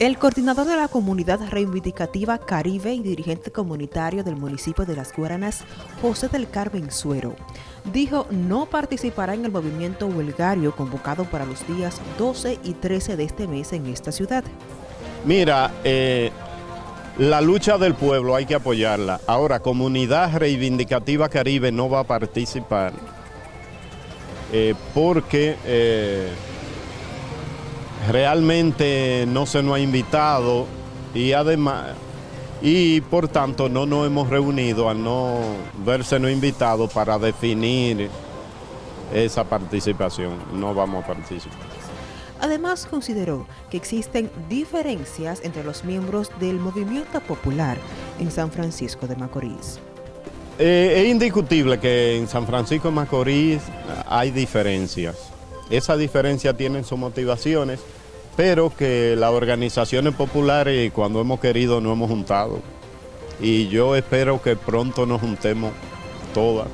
El coordinador de la comunidad reivindicativa Caribe y dirigente comunitario del municipio de Las Guaranas, José del Carmen Suero, dijo no participará en el movimiento huelgario convocado para los días 12 y 13 de este mes en esta ciudad. Mira, eh, la lucha del pueblo hay que apoyarla. Ahora, Comunidad Reivindicativa Caribe no va a participar eh, porque... Eh, realmente no se nos ha invitado y además y por tanto no nos hemos reunido al no verse no invitado para definir esa participación. No vamos a participar. Además consideró que existen diferencias entre los miembros del movimiento popular en San Francisco de Macorís. Eh, es indiscutible que en San Francisco de Macorís hay diferencias. Esas diferencias tienen sus motivaciones pero que las organizaciones populares cuando hemos querido no hemos juntado. Y yo espero que pronto nos juntemos todas.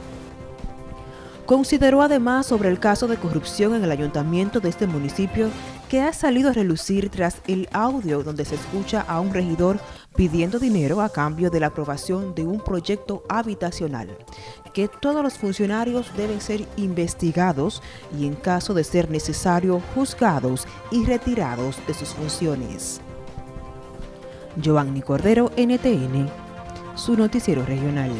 Consideró además sobre el caso de corrupción en el ayuntamiento de este municipio que ha salido a relucir tras el audio donde se escucha a un regidor pidiendo dinero a cambio de la aprobación de un proyecto habitacional, que todos los funcionarios deben ser investigados y en caso de ser necesario juzgados y retirados de sus funciones. Giovanni Cordero, NTN, su noticiero regional.